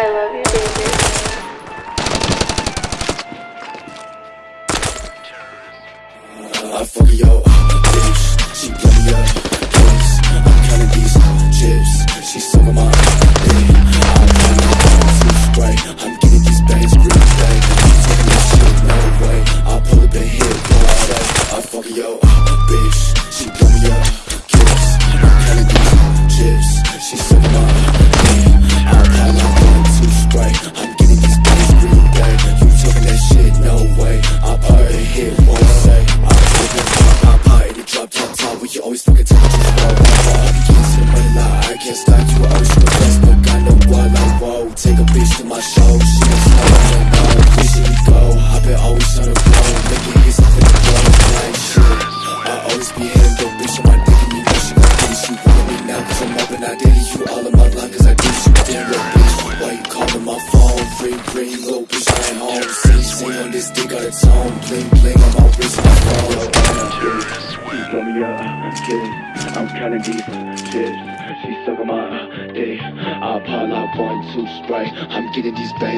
I love you, baby. I bitch. She blow me up. I'm counting these chips. She sucking my fucking take it to the road. I can't stop you. I always shoot Facebook. I know why like whoa. Take a bitch to my show. She I don't know. Where should we go? I been always on the road. Making hits up in the blow. Shit. I always be hitting the bitch my dick and you know she gon' me now cause up and I did. You all in my line I do shit. Damn little bitch. Why you calling my phone? Ring, ring, little bitch. I ain't home. Sing, sing on this dick out of tone. Bling, bling on my wrist, I'm counting these chips. She sucking my dick. I pop out one, two spray. I'm getting these bangs